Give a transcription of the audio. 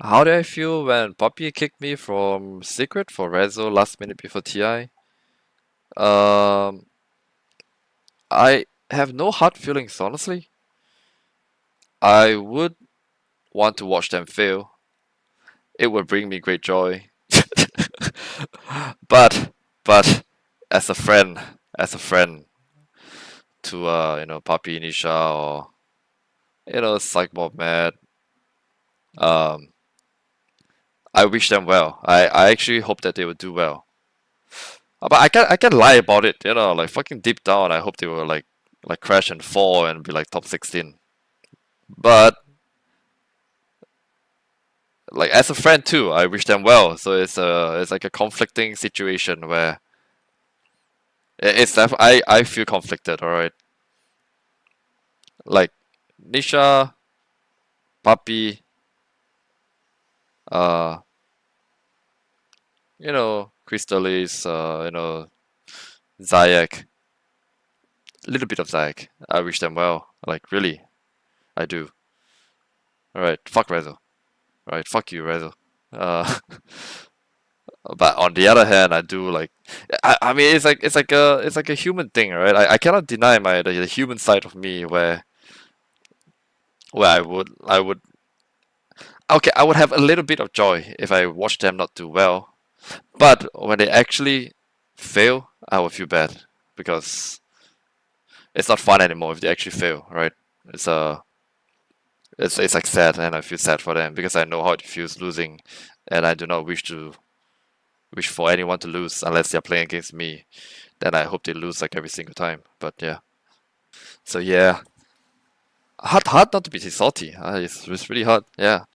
How do I feel when Puppey kicked me from Secret for Rezo last minute before TI? Um, I have no hard feelings, honestly. I would want to watch them fail. It would bring me great joy. but, but, as a friend, as a friend to, uh, you know, Puppey Nisha or, you know, Mad, um, I wish them well. I, I actually hope that they will do well. Uh, but I can't I can't lie about it, you know, like fucking deep down I hope they will like like crash and fall and be like top sixteen. But like as a friend too, I wish them well. So it's a it's like a conflicting situation where it's I I feel conflicted. All right, like Nisha, Puppey, uh, you know, Crystallis, uh, you know, Zayak, a little bit of Zayak. I wish them well. Like really, I do. All right, fuck Rezo. All right, fuck you, Rezo. Uh, but on the other hand, I do like, I, I mean, it's like it's like a it's like a human thing, right? I, I cannot deny my the, the human side of me where where I would I would okay I would have a little bit of joy if I watch them not do well, but when they actually fail, I will feel bad because it's not fun anymore if they actually fail, right? It's a uh, it's it's like sad and I feel sad for them because I know how it feels losing and I do not wish to wish for anyone to lose unless they're playing against me. Then I hope they lose like every single time. But yeah. So yeah. Hard hard not to be salty. Uh, it's, it's really hard. Yeah.